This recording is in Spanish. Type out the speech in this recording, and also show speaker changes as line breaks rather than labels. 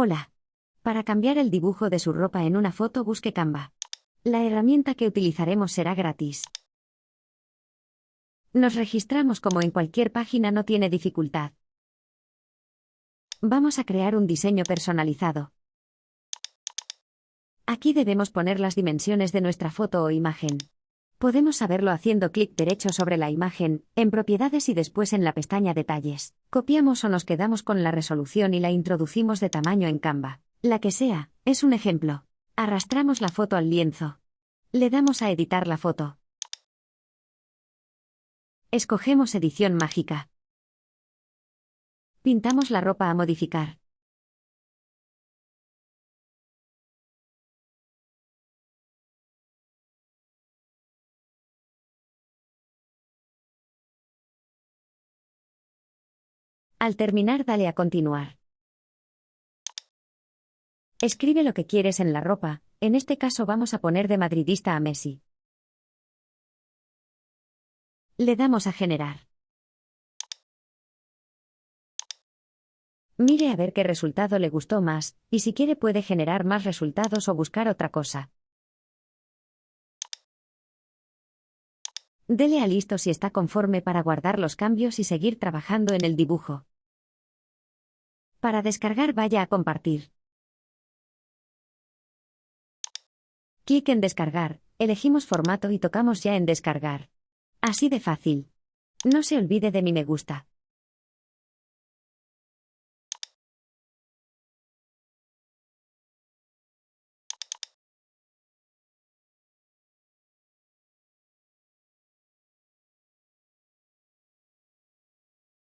Hola. Para cambiar el dibujo de su ropa en una foto busque Canva. La herramienta que utilizaremos será gratis. Nos registramos como en cualquier página no tiene dificultad. Vamos a crear un diseño personalizado. Aquí debemos poner las dimensiones de nuestra foto o imagen. Podemos saberlo haciendo clic derecho sobre la imagen, en Propiedades y después en la pestaña Detalles. Copiamos o nos quedamos con la resolución y la introducimos de tamaño en Canva. La que sea, es un ejemplo. Arrastramos la foto al lienzo. Le damos a editar la foto. Escogemos edición mágica. Pintamos la ropa a modificar. Al terminar dale a continuar. Escribe lo que quieres en la ropa, en este caso vamos a poner de madridista a Messi. Le damos a generar. Mire a ver qué resultado le gustó más, y si quiere puede generar más resultados o buscar otra cosa. Dele a listo si está conforme para guardar los cambios y seguir trabajando en el dibujo. Para descargar vaya a compartir. Clic en descargar, elegimos formato y tocamos ya en descargar. Así de fácil. No se olvide de mi me gusta.